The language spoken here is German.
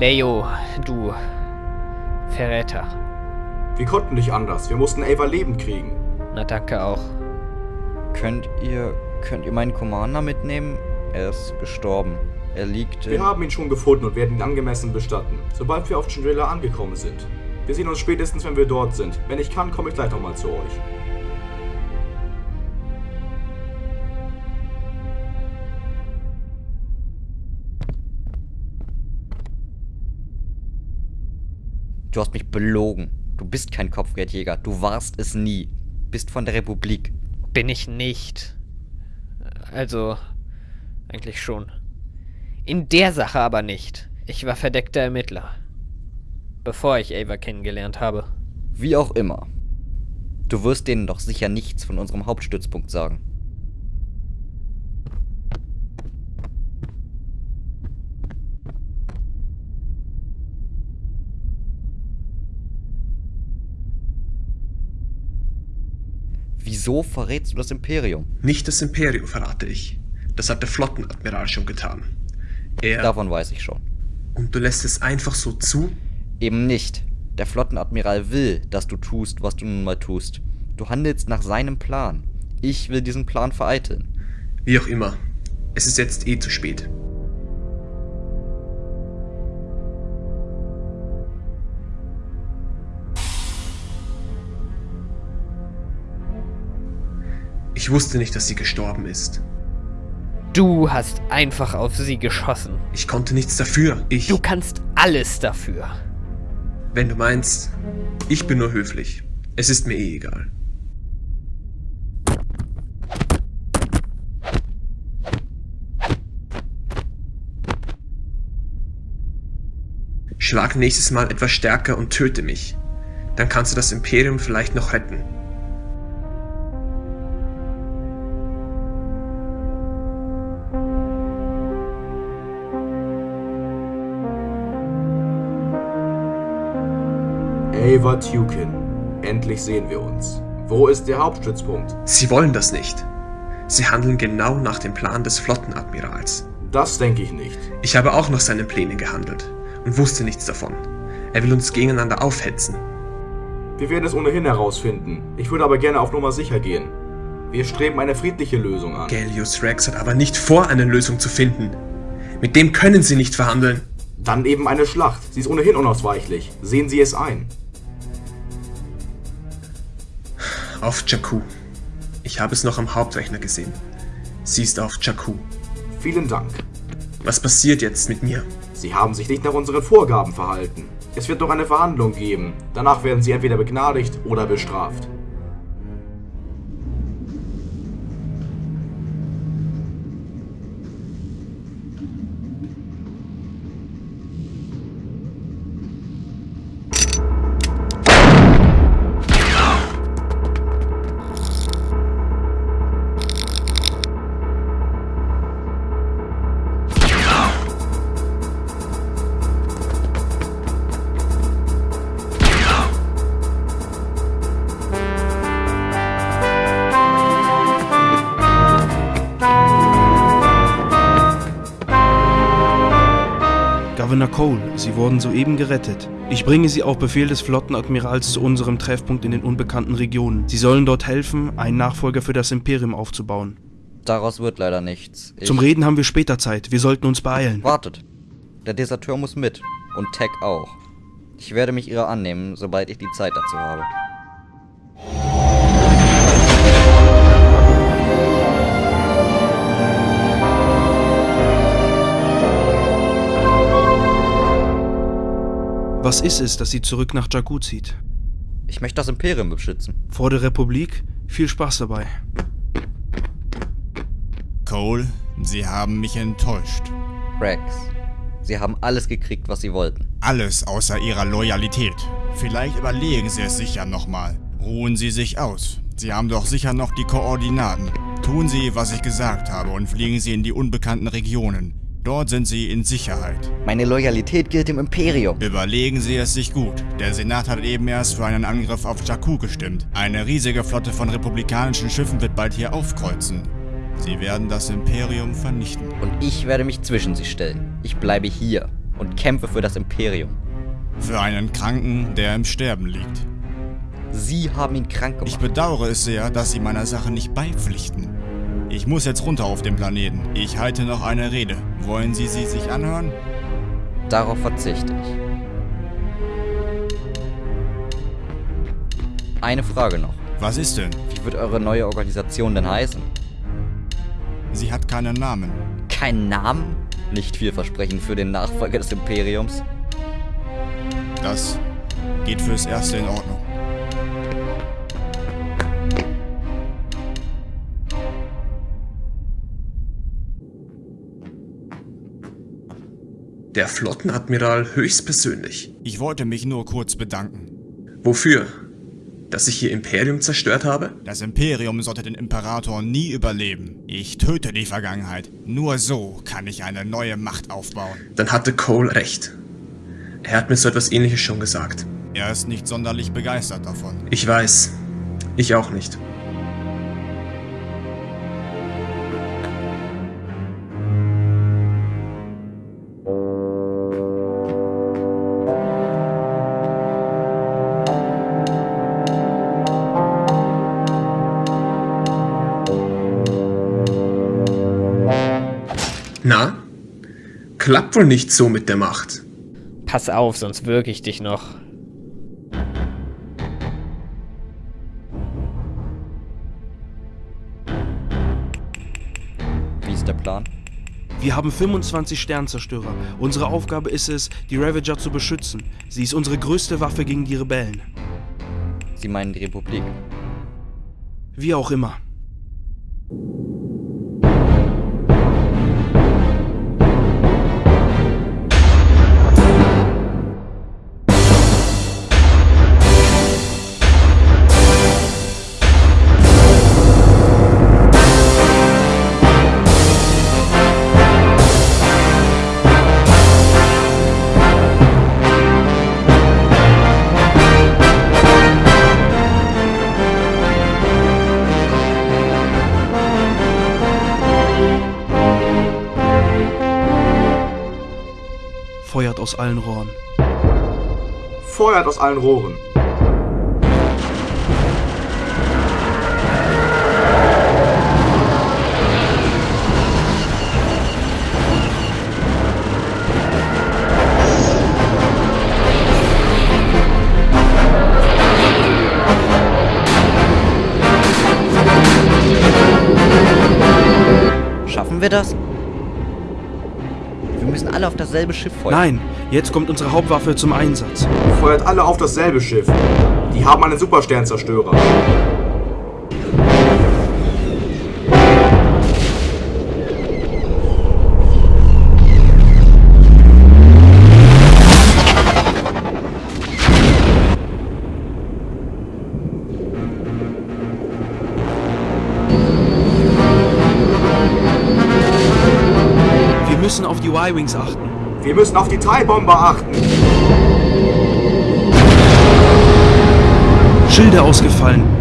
Leo, du Verräter. Wir konnten nicht anders. Wir mussten Ava lebend kriegen. Na danke auch. Könnt ihr, könnt ihr meinen Commander mitnehmen? Er ist gestorben. Er liegt Wir haben ihn schon gefunden und werden ihn angemessen bestatten, sobald wir auf Chandrila angekommen sind. Wir sehen uns spätestens, wenn wir dort sind. Wenn ich kann, komme ich gleich nochmal zu euch. Du hast mich belogen. Du bist kein Kopfgeldjäger. Du warst es nie. Bist von der Republik. Bin ich nicht. Also, eigentlich schon. In der Sache aber nicht. Ich war verdeckter Ermittler. Bevor ich Ava kennengelernt habe. Wie auch immer. Du wirst denen doch sicher nichts von unserem Hauptstützpunkt sagen. Wieso verrätst du das Imperium? Nicht das Imperium verrate ich. Das hat der Flottenadmiral schon getan. Er. Davon weiß ich schon. Und du lässt es einfach so zu? Eben nicht. Der Flottenadmiral will, dass du tust, was du nun mal tust. Du handelst nach seinem Plan. Ich will diesen Plan vereiteln. Wie auch immer. Es ist jetzt eh zu spät. Ich wusste nicht, dass sie gestorben ist. Du hast einfach auf sie geschossen. Ich konnte nichts dafür. Ich. Du kannst alles dafür. Wenn du meinst, ich bin nur höflich. Es ist mir eh egal. Schlag nächstes Mal etwas stärker und töte mich. Dann kannst du das Imperium vielleicht noch retten. Ava Tukin. Endlich sehen wir uns. Wo ist der Hauptstützpunkt? Sie wollen das nicht. Sie handeln genau nach dem Plan des Flottenadmirals. Das denke ich nicht. Ich habe auch nach seinen Plänen gehandelt und wusste nichts davon. Er will uns gegeneinander aufhetzen. Wir werden es ohnehin herausfinden. Ich würde aber gerne auf Nummer sicher gehen. Wir streben eine friedliche Lösung an. Gallius Rex hat aber nicht vor, eine Lösung zu finden. Mit dem können Sie nicht verhandeln. Dann eben eine Schlacht. Sie ist ohnehin unausweichlich. Sehen Sie es ein. Auf Jakku. Ich habe es noch am Hauptrechner gesehen. Sie ist auf Jakku. Vielen Dank. Was passiert jetzt mit mir? Sie haben sich nicht nach unseren Vorgaben verhalten. Es wird noch eine Verhandlung geben. Danach werden Sie entweder begnadigt oder bestraft. Governor Cole, Sie wurden soeben gerettet. Ich bringe Sie auf Befehl des Flottenadmirals zu unserem Treffpunkt in den unbekannten Regionen. Sie sollen dort helfen, einen Nachfolger für das Imperium aufzubauen. Daraus wird leider nichts. Ich Zum Reden haben wir später Zeit. Wir sollten uns beeilen. Wartet. Der Deserteur muss mit. Und Tech auch. Ich werde mich ihrer annehmen, sobald ich die Zeit dazu habe. Was ist es, das Sie zurück nach Jakku zieht? Ich möchte das Imperium beschützen. Vor der Republik? Viel Spaß dabei. Cole, Sie haben mich enttäuscht. Rex, sie haben alles gekriegt, was sie wollten. Alles außer Ihrer Loyalität. Vielleicht überlegen Sie es sich ja nochmal. Ruhen Sie sich aus. Sie haben doch sicher noch die Koordinaten. Tun Sie, was ich gesagt habe und fliegen Sie in die unbekannten Regionen. Dort sind Sie in Sicherheit. Meine Loyalität gilt dem Imperium. Überlegen Sie es sich gut. Der Senat hat eben erst für einen Angriff auf Jakku gestimmt. Eine riesige Flotte von republikanischen Schiffen wird bald hier aufkreuzen. Sie werden das Imperium vernichten. Und ich werde mich zwischen sie stellen. Ich bleibe hier. und kämpfe für das Imperium. Für einen Kranken, der im Sterben liegt. Sie haben ihn krank Ich gemacht. bedauere es sehr, dass Sie meiner Sache nicht beipflichten. Ich muss jetzt runter auf den Planeten. Ich halte noch eine Rede. Wollen Sie sie sich anhören? Darauf verzichte ich. Eine Frage noch. Was ist denn? Wie wird eure neue Organisation denn heißen? Sie hat keinen Namen. Kein Namen? Nicht vielversprechend für den Nachfolger des Imperiums. Das geht fürs Erste in Ordnung. Der Flottenadmiral höchstpersönlich. Ich wollte mich nur kurz bedanken. Wofür? Dass ich ihr Imperium zerstört habe? Das Imperium sollte den Imperator nie überleben. Ich töte die Vergangenheit. Nur so kann ich eine neue Macht aufbauen. Dann hatte Cole recht. Er hat mir so etwas ähnliches schon gesagt. Er ist nicht sonderlich begeistert davon. Ich weiß. Ich auch nicht. Na? Klappt wohl nicht so mit der Macht. Pass auf, sonst wirke ich dich noch. Wie ist der Plan? Wir haben 25 Sternzerstörer. Unsere Aufgabe ist es, die Ravager zu beschützen. Sie ist unsere größte Waffe gegen die Rebellen. Sie meinen die Republik. Wie auch immer. Aus allen Rohren. Feuert aus allen Rohren. Schaffen wir das? Wir müssen alle auf dasselbe Schiff feuern. Nein, jetzt kommt unsere Hauptwaffe zum Einsatz. Feuert alle auf dasselbe Schiff. Die haben einen Supersternzerstörer. Müssen auf die Y-Wings achten. Wir müssen auf die TIE-Bomber achten. Schilde ausgefallen.